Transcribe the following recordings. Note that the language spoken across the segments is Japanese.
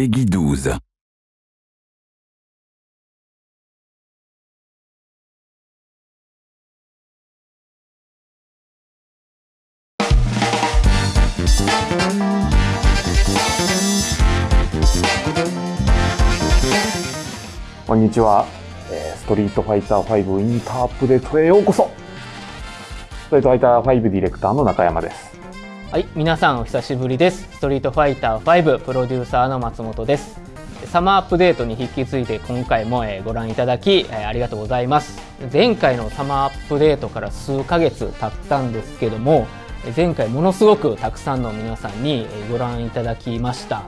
Peggy 12. こんにちは、えーストリートファイター5インターアップデートへようこそストリートファイター5ディレクターの中山ですはい、皆さんお久しぶりです。ストリートファイター5プロデューサーの松本です。サマーアップデートに引き継いで今回もご覧いただきありがとうございます。前回のサマーアップデートから数ヶ月経ったんですけども、前回ものすごくたくさんの皆さんにご覧いただきました。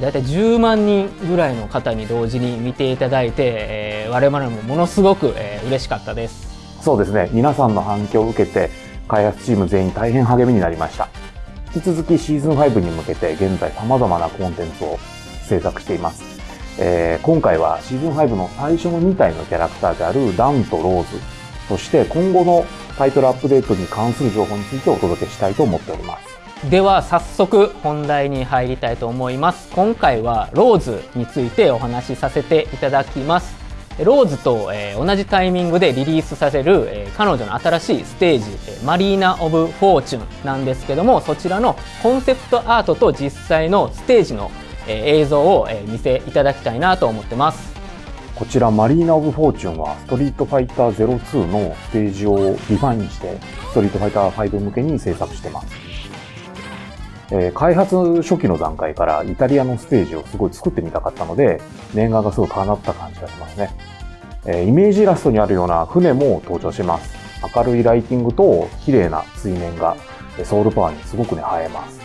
だいたい10万人ぐらいの方に同時に見ていただいて、えー我々もものすごくえー嬉しかったです。そうですね皆さんの反響を受けて開発チーム全員大変励みになりました引き続きシーズン5に向けて現在様々なコンテンツを制作しています、えー今回はシーズン5の最初の2体のキャラクターであるダンとローズ。そして今後のタイトルアップデートに関する情報についてお届けしたいと思っております。では早速本題に入りたいと思います。今回はローズについてお話しさせていただきます。ローズと、え同じタイミングでリリースされる、え彼女の新しいステージえマリーナ・オブ・フォーチュンなんですけどもそちらのコンセプトアートと実際のステージの、え映像を、え見せいただきたいなと思ってます。こちらマリーナ・オブ・フォーチュンはストリートファイター ZERO2のステージをリファインしてストリートファイター5向けに制作してます、えー開発初期の段階からイタリアのステージをすごい作ってみたかったので念願がすごい叶った感じがしますね、えーイメージイラストにあるような船も登場します。明るいライティングと綺麗な水面がソウルパワーにすごくね映えます。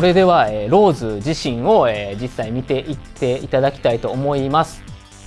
それでは、えーローズ自身を、えー実際見ていっていただきたいと思います、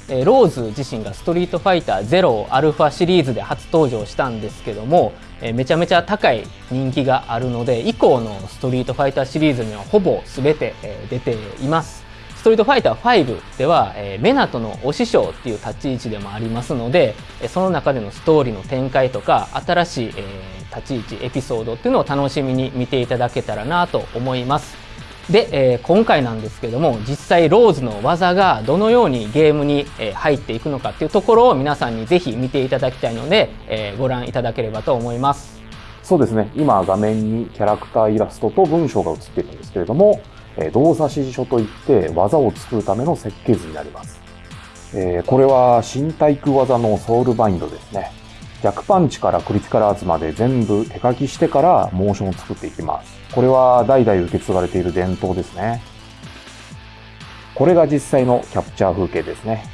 えーローズ自身がストリートファイター0アルファシリーズで初登場したんですけども、えーめちゃめちゃ高い人気があるので以降のストリートファイターシリーズにはほぼ全て、えー出ています。ストリートファイター5では、えーメナトのお師匠っていう立ち位置でもありますのでえーその中でのストーリーの展開とか新しい、えー立ち位置エピソードっていうのを楽しみに見ていただけたらなと思いますで、えー今回なんですけども実際ローズの技がどのようにゲームに、え入っていくのかっていうところを皆さんにぜひ見ていただきたいので、えーご覧いただければと思いますそうですね。今画面にキャラクターイラストと文章が映っているんですけれども、え動作指示書といって技を作るための設計図になります。えこれは新対空技のソウルバインドですね。逆パンチからクリティカルアーツまで全部手書きしてからモーションを作っていきます。これは代々受け継がれている伝統ですね。これが実際のキャプチャー風景ですね。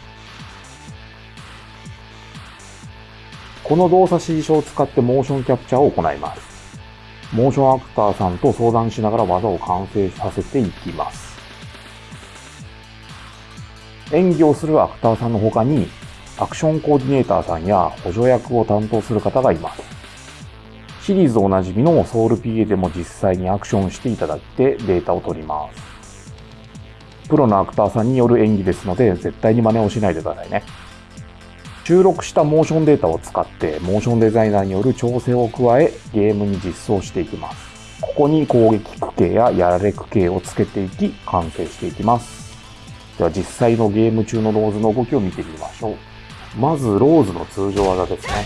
この動作指示書を使ってモーションキャプチャーを行います。モーションアクターさんと相談しながら技を完成させていきます。演技をするアクターさんの他に、アクションコーディネーターさんや補助役を担当する方がいます。シリーズおなじみのソウル PA でも実際にアクションしていただいてデータを取ります。プロのアクターさんによる演技ですので、絶対に真似をしないでくださいね。収録したモーションデータを使って、モーションデザイナーによる調整を加え、ゲームに実装していきます。ここに攻撃区形ややられ区形をつけていき、完成していきます。では実際のゲーム中のローズの動きを見てみましょう。まず、ローズの通常技ですね。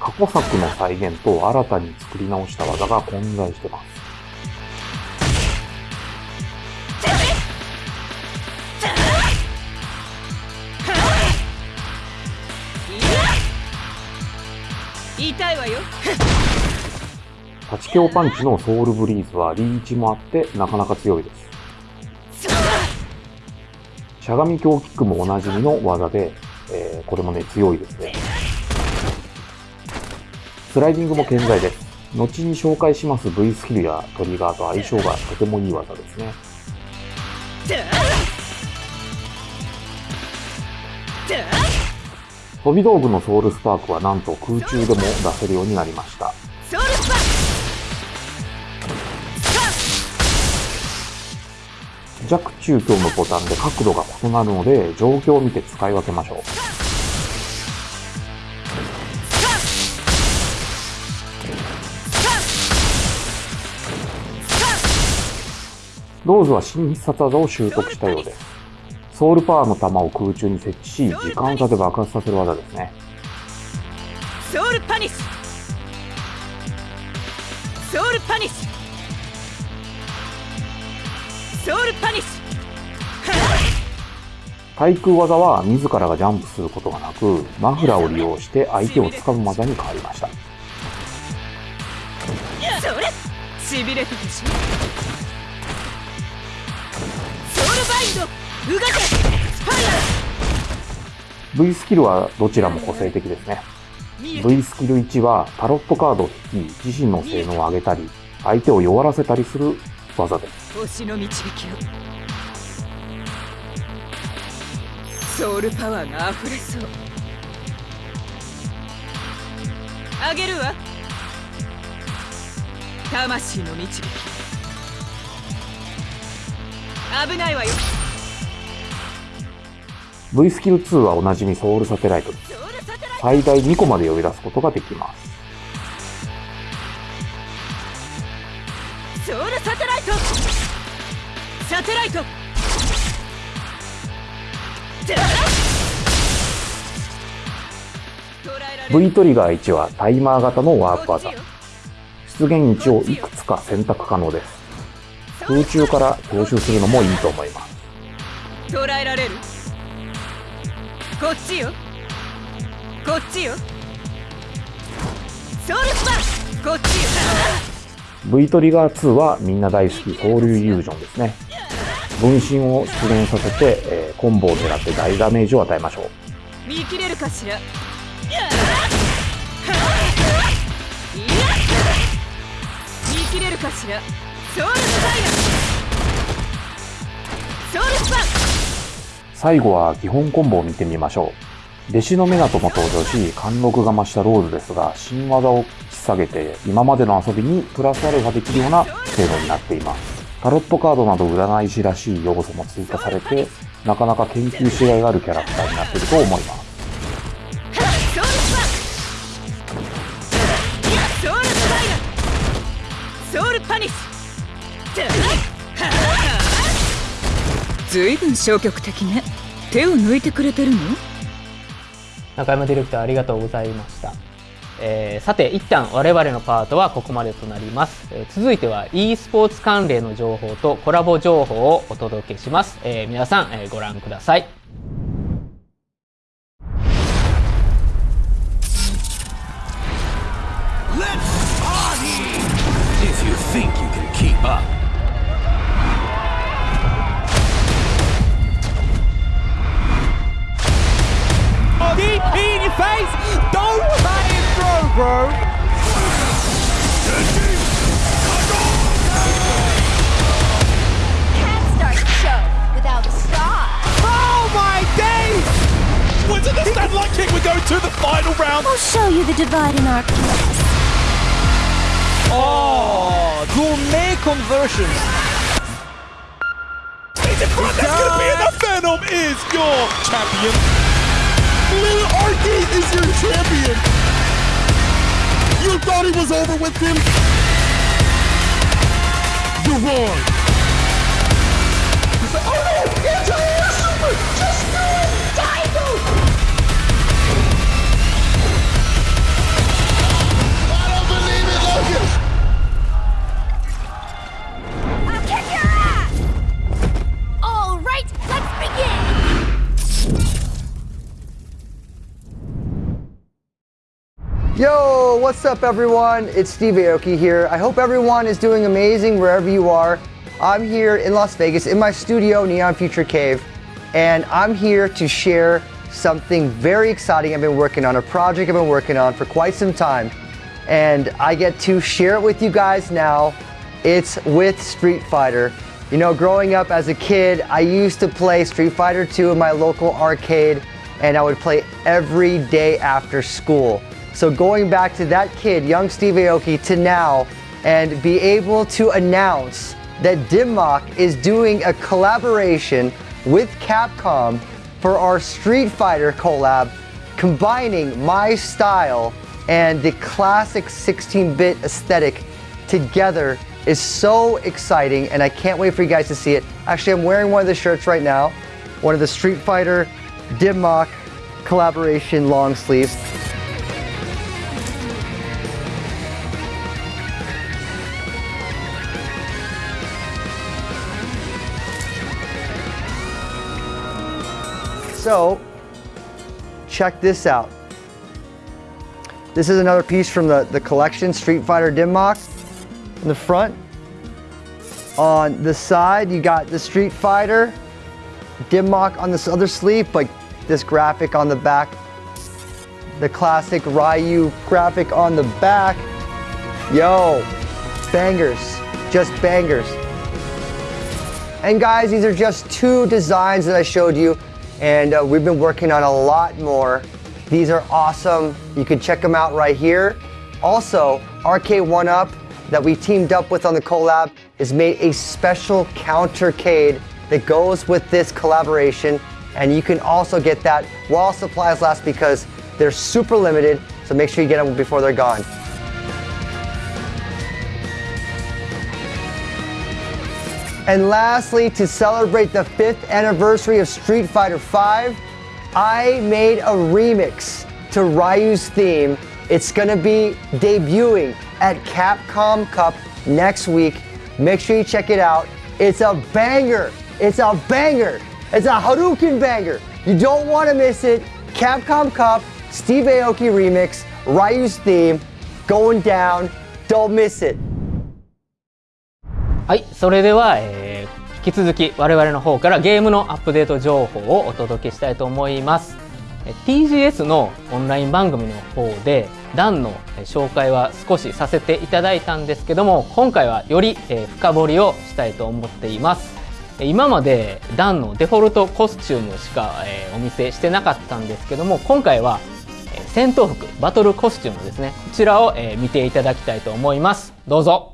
過去作の再現と新たに作り直した技が混在してます。痛いわよ立ち強パンチのソウルブリーズはリーチもあってなかなか強いです。しゃがみ強キックもおなじみの技で、えーこれもね、強いですね。スライディングも健在です。後に紹介します V スキルやトリガーと相性がとてもいい技ですね。飛び道具のソウルスパークはなんと空中でも出せるようになりました。弱中強のボタンで角度が異なるので状況を見て使い分けましょう。ローズは新必殺技を習得したようです。ソウルパワーの弾を空中に設置し、時間差で爆発させる技ですね。ソウルパニッシュソウルパニッシュソウルパニッシ対空技は自らがジャンプすることがなく、マフラーを利用して相手を掴む技に変わりました。ュそれ。しびれたでしょ。ソウルバインド動けスパイラ V スキルはどちらも個性的ですね。V スキル1はタロットカードを引き、自身の性能を上げたり、相手を弱らせたりする技です。星の導きをソウルパワーが溢れそうあげるわ魂の導き危ないわよ V スキル2はおなじみソウルサテライトです。ソウルサテライト最大2個まで呼び出すことができます。サテライト。V トリガー1はタイマー型のワープ技。出現位置をいくつか選択可能です。空中から強襲するのもいいと思います。捉えられる。こっちよ。こっちよ。ソウルスパこっちよ V トリガー2はみんな大好きソウルイリュージョンですね。分身を出現させて、えーコンボを狙って大ダメージを与えましょう。見切れるかしら？見切れるかしら？ソウルスパイラソウルスパ最後は基本コンボを見てみましょう。弟子のメナトも登場し、貫禄が増したローズですが、新技を引っ提げて、今までの遊びにプラスアルファできるような性能になっています。タロットカードなど占い師らしい要素も追加されて、なかなか研究しがいがあるキャラクターになっていると思います。ソウルスパいやソウルスパイラソウルパニッシュずいぶん消極的ね手を抜いてくれてるの？中山ディレクターありがとうございました、えーさて一旦我々のパートはここまでとなります、えー続いては e スポーツ関連の情報とコラボ情報をお届けします、えー皆さん、えーご覧ください。Let's party! Face! Don't let it throw, bro! Can't start the show without a star. Oh my days! Wasn't this that luck kick? We're going to the final round. I'll show you the divide in our class. Oh, gourmet conversion. He's in front. That's gonna be enough. Venom is your champion. Little Arcade is your champion. You thought he was over with him? You're wrong. Yo, what's up, everyone? It's Steve Aoki here. I hope everyone is doing amazing wherever you are. I'm here in Las Vegas in my studio, Neon Future Cave, and I'm here to share something very exciting I've been working on, a project I've been working on for quite some time. And I get to share it with you guys now. It's with Street Fighter. You know, growing up as a kid, I used to play Street Fighter 2 in my local arcade, and I would play every day after school. So going back to that kid, young Steve Aoki, to now, and be able to announce that Dimmock is doing a collaboration with Capcom for our Street Fighter collab, combining my style and the classic 16-bit aesthetic together is so exciting and I can't wait for you guys to see it. Actually, I'm wearing one of the shirts right now, one of the Street Fighter Dimmock collaboration long sleeves. So, check this out. This is another piece from the, the collection, Street Fighter Dimmock. In the front, on the side, you got the Street Fighter Dimmock on this other sleeve, but this graphic on the back. The classic Ryu graphic on the back. Yo, bangers, just bangers. And guys, these are just two designs that I showed you, and uh, we've been working on a lot more. These are awesome. You can check them out right here. Also, RK1UP that we teamed up with on the collab has made a special countercade that goes with this collaboration. And you can also get that while supplies last because they're super limited. So make sure you get them before they're gone. And lastly, to celebrate the fifth anniversary of Street Fighter V, I made a remix to Ryu's theme. It's gonna be debuting at Capcom Cup next week. Make sure you check it out. It's a banger. It's a banger. It's a Hadouken banger. You don't want to miss it. Capcom Cup, Steve Aoki remix, Ryu's theme, going down. Don't miss it. はい、それでは、えー引き続き我々の方からゲームのアップデート情報をお届けしたいと思います。TGS のオンライン番組の方でダンの紹介は少しさせていただいたんですけども今回はより深掘りをしたいと思っています。今までダンのデフォルトコスチュームしかお見せしてなかったんですけども今回は戦闘服バトルコスチュームですねこちらを見ていただきたいと思いますどうぞ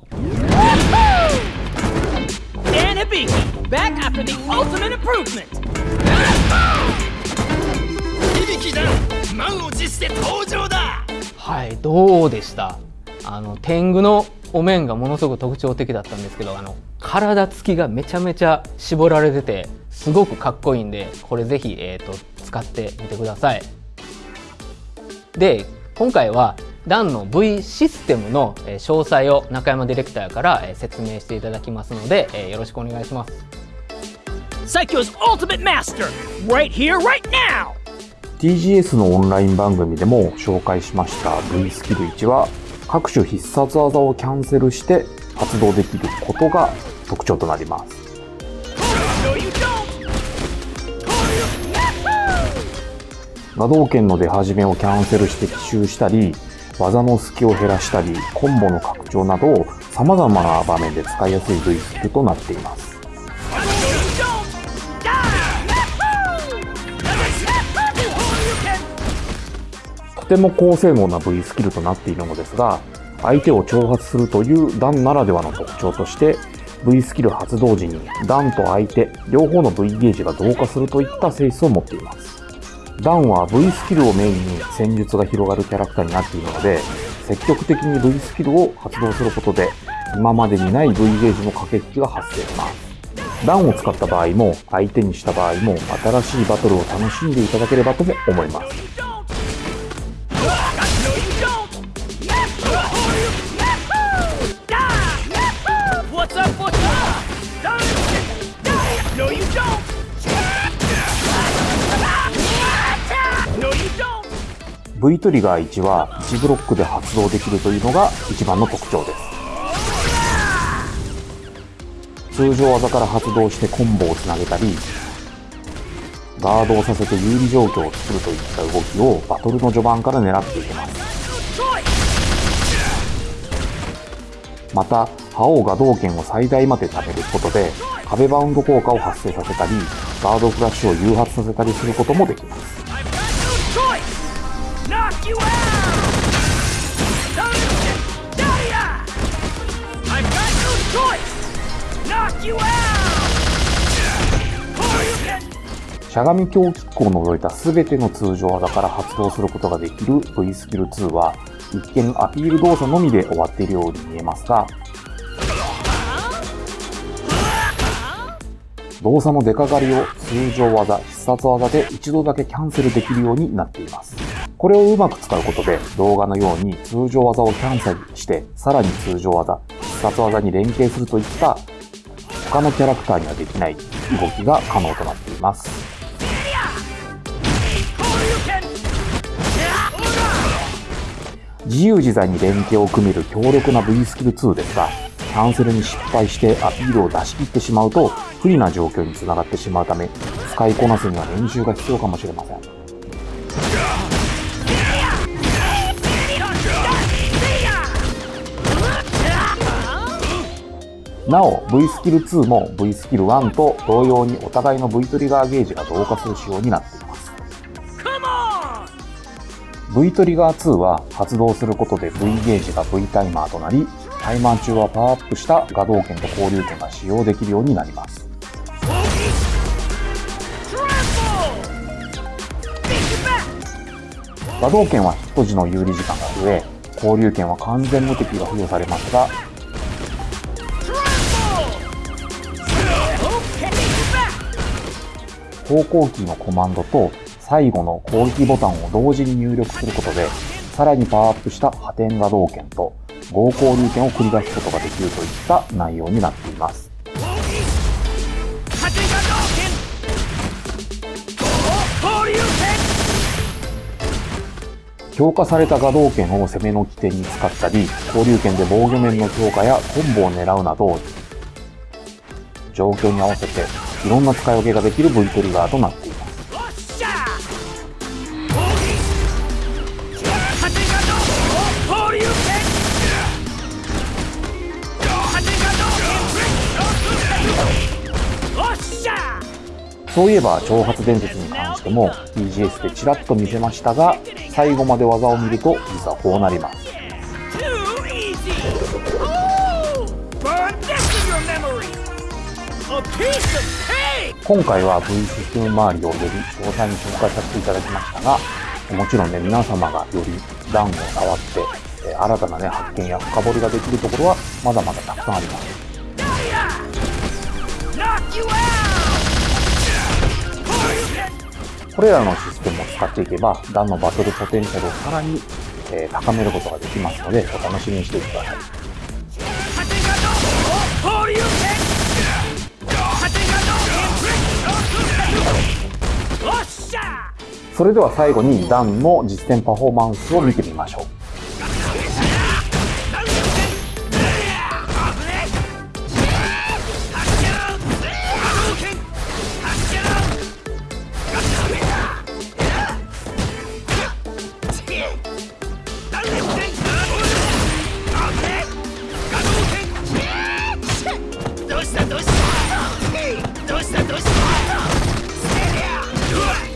Hibiki, back after the ultimate improvement. 響だ満を持して登場だ。はいどうでした？あの天狗のお面がものすごく特徴的だったんですけどあの体つきがめちゃめちゃ絞られててすごくかっこいいんでこれぜひ、えー、と使ってみてください。で今回はダンの V システムのえー詳細を中山ディレクターからえー説明していただきますので、えーよろしくお願いします Psycho's ultimate master, right here, right now. TGS のオンライン番組でも紹介しました V スキル1は各種必殺技をキャンセルして発動できることが特徴となります。画道剣の出始めをキャンセルして奇襲したり、技の隙を減らしたり、コンボの拡張など様々な場面で使いやすい V スキルとなっています。とても高性能な V スキルとなっているのですが、相手を挑発するというダンならではの特徴として、V スキル発動時にダンと相手両方の V ゲージが同化するといった性質を持っています。ダンは V スキルをメインに戦術が広がるキャラクターになっているので、積極的に V スキルを発動することで、今までにない V ゲージの駆け引きが発生します。ダンを使った場合も、相手にした場合も、新しいバトルを楽しんでいただければとも思います。V トリガー1は1ブロックで発動できるというのが一番の特徴です。通常技から発動してコンボをつなげたりガードをさせて有利状況を作るといった動きをバトルの序盤から狙っていきます。また覇王が道剣を最大まで貯めることで壁バウンド効果を発生させたりガードフラッシュを誘発させたりすることもできます。しゃがみ強キックを除いた全ての通常技から発動することができる V スキル2は一見アピール動作のみで終わっているように見えますが動作の出かかりを通常技、必殺技で一度だけキャンセルできるようになっています。これをうまく使うことで動画のように通常技をキャンセルしてさらに通常技、必殺技に連携するといった他のキャラクターにはできない動きが可能となっています。自由自在に連携を組める強力な V スキル2ですが、キャンセルに失敗してアピールを出し切ってしまうと不利な状況につながってしまうため、使いこなすには練習が必要かもしれません。なお、V スキル2も V スキル1と同様にお互いの V トリガーゲージが同化する仕様になっています。V トリガー2は発動することで V ゲージが V タイマーとなり、タイマー中はパワーアップした画動拳と交流拳が使用できるようになります。画動拳はヒット時の有利時間が増え、交流拳は完全無敵が付与されますが、方向キーのコマンドと最後の攻撃ボタンを同時に入力することで、さらにパワーアップした破天画動拳と合交流拳を繰り出すことができるといった内容になっています。強化された画動拳を攻めの起点に使ったり、交流拳で防御面の強化やコンボを狙うなど、状況に合わせていろんな使い分けができる V トリガーとなっています。そういえば、挑発伝説に関しても TGS でちらっと見せましたが、最後まで技を見ると実はこうなります。今回は V システム周りをより詳細に紹介させていただきましたが、もちろんね、皆様がより段を触って、新たなね、発見や深掘りができるところはまだまだたくさんあります。これらのシステムを使っていけば、ダンのバトルポテンシャルをさらに、え高めることができますので、お楽しみにしていてください。それでは最後にダンの実践パフォーマンスを見てみましょう。Koryuken!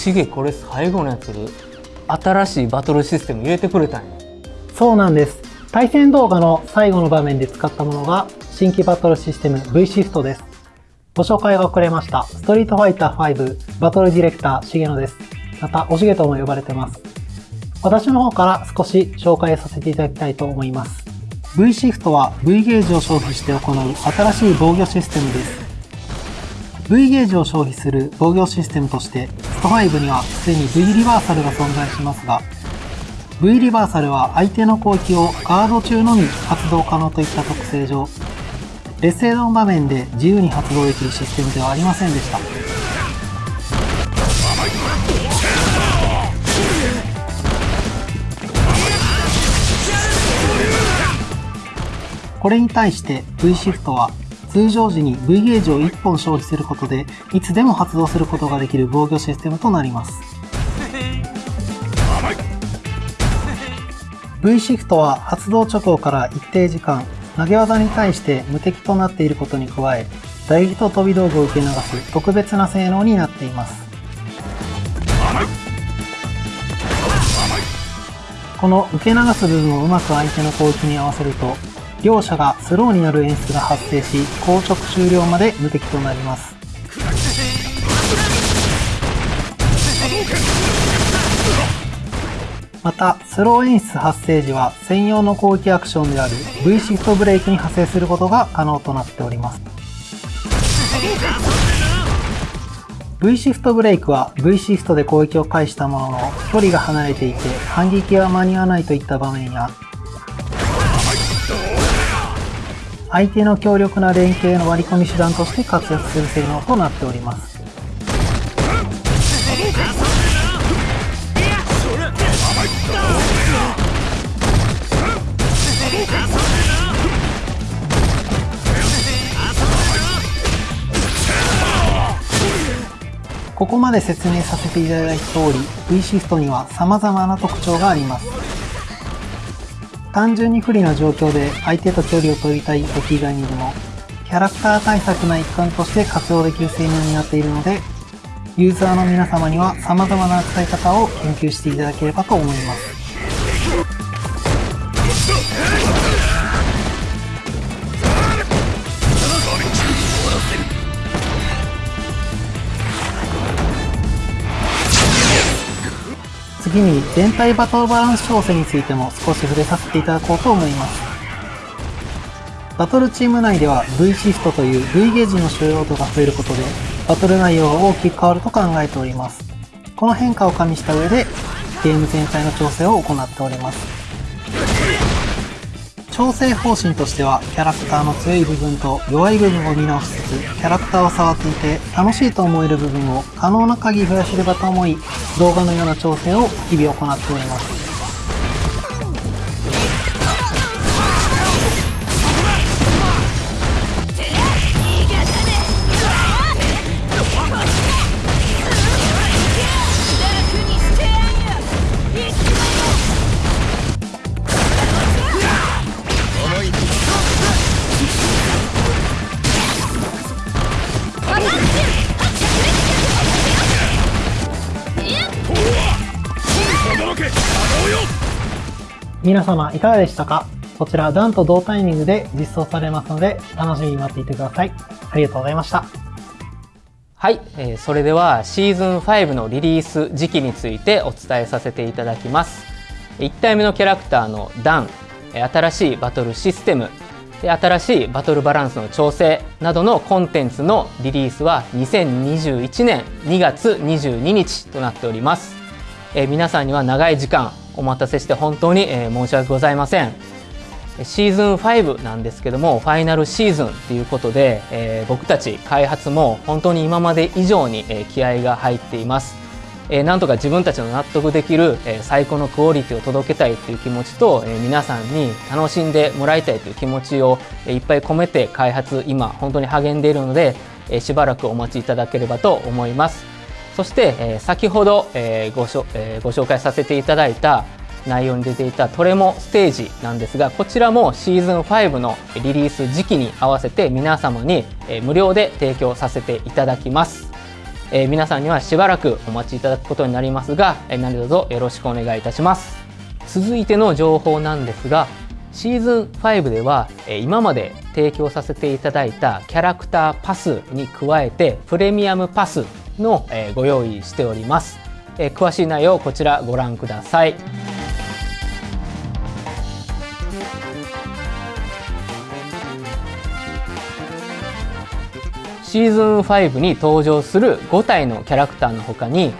シゲこれ最後のやつ新しいバトルシステム入れてくれたんやそうなんです。対戦動画の最後の場面で使ったものが新規バトルシステム V シフトです。ご紹介が遅れました。ストリートファイター5バトルディレクター重野です。また、おしげとも呼ばれてます。私の方から少し紹介させていただきたいと思います。V シフトは V ゲージを消費して行う新しい防御システムです。V ゲージを消費する防御システムとして、スト5にはすでに V リバーサルが存在しますが、V リバーサルは相手の攻撃をガード中のみ発動可能といった特性上、劣勢の場面で自由に発動できるシステムではありませんでした。これに対して V シフトは通常時に V ゲージを1本消費することでいつでも発動することができる防御システムとなります。V シフトは発動直後から一定時間投げ技に対して無敵となっていることに加え打撃と飛び道具を受け流す特別な性能になっていますこの受け流す部分をうまく相手の攻撃に合わせると両者がスローになる演出が発生し硬直終了まで無敵となりますまた、スロー演出発生時は専用の攻撃アクションである V シフトブレイクに派生することが可能となっております。V シフトブレイクは V シフトで攻撃を返したものの距離が離れていて反撃が間に合わないといった場面や相手の強力な連携の割り込み手段として活躍する性能となっております。ここまで説明させていただいた通り V シフトには様々な特徴があります単純に不利な状況で相手と距離を取りたい時以外にでもキャラクター対策の一環として活用できる性能になっているのでユーザーの皆様には様々な使い方を研究していただければと思います。次に全体バトルバランス調整についても少し触れさせていただこうと思います。バトルチーム内では V シフトという V ゲージの収容度が増えることでバトル内容が大きく変わると考えております。この変化を加味した上でゲーム全体の調整を行っております。調整方針としてはキャラクターの強い部分と弱い部分を見直しつつキャラクターを触っていて楽しいと思える部分を可能な限り増やせればと思い動画のような調整を日々行っております。皆様いかがでしたか？こちらダンと同タイミングで実装されますので楽しみに待っていてください。ありがとうございました。はい、えーそれではシーズン5のリリース時期についてお伝えさせていただきます。1体目のキャラクターのダン新しいバトルシステム新しいバトルバランスの調整などのコンテンツのリリースは2021年2月22日となっております、え皆さんには長い時間お待たせして本当に、えー申し訳ございません。シーズン5なんですけどもファイナルシーズンということで、えー僕たち開発も本当に今まで以上に、えー気合が入っています、えーなんとか自分たちの納得できる、えー最高のクオリティを届けたいという気持ちと、えー皆さんに楽しんでもらいたいという気持ちを、えーいっぱい込めて開発今本当に励んでいるので、えーしばらくお待ちいただければと思います。そして、えー先ほど、えーごしょえーご紹介させていただいた内容に出ていたトレモステージなんですがこちらもシーズン5のリリース時期に合わせて皆様にえー無料で提供させていただきます。えー皆さんにはしばらくお待ちいただくことになりますが、えー何卒よろしくお願いいたします。続いての情報なんですがシーズン5ではえー今まで提供させていただいたキャラクターパスに加えてプレミアムパスのえご用意しております。え詳しい内容をこちらご覧ください。シーズン5に登場する5体のキャラクターの他に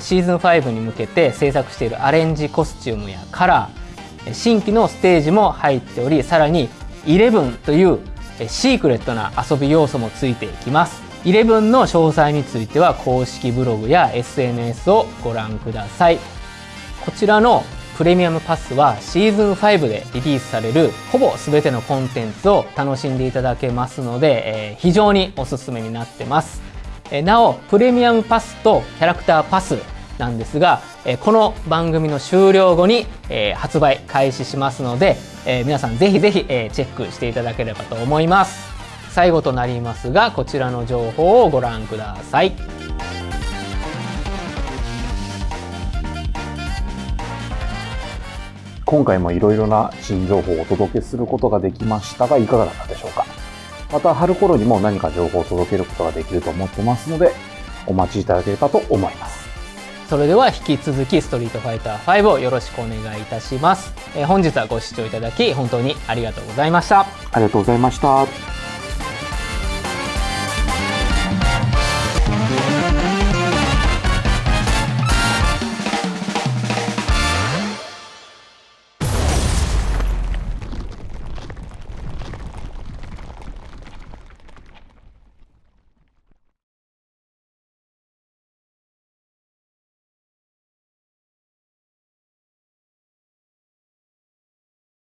シーズン5に向けて制作しているアレンジコスチュームやカラー新規のステージも入っておりさらに11というシークレットな遊び要素もついていきます。11の詳細については公式ブログや SNS をご覧ください。こちらのプレミアムパスはシーズン5でリリースされるほぼ全てのコンテンツを楽しんでいただけますので、えー非常におすすめになってます。えーなおプレミアムパスとキャラクターパスなんですがえーこの番組の終了後にえー発売開始しますのでえー皆さんぜひぜひえーチェックしていただければと思います。最後となりますがこちらの情報をご覧ください今回もいろいろな新情報をお届けすることができましたが、いかがだったでしょうかまた春頃にも何か情報を届けることができると思ってますので、お待ちいただければと思います。それでは引き続きストリートファイター5をよろしくお願いいたします、えー本日はご視聴いただき本当にありがとうございましたありがとうございました。